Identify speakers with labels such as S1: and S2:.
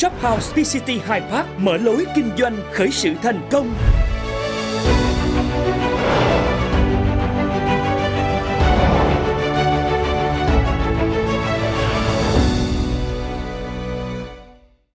S1: ShopHouse PCT High Park mở lối kinh doanh khởi sự thành công.